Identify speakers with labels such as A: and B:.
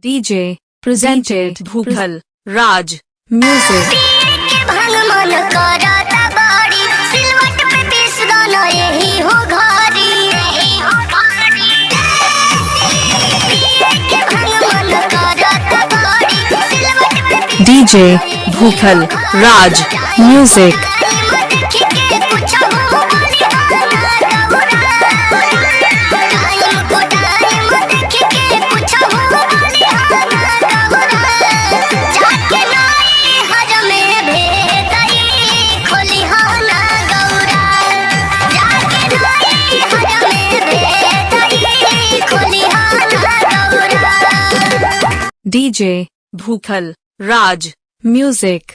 A: DJ presented Bhupal Raj Music
B: के भंग मन करता
A: डीजे भूखल राज म्यूज़िक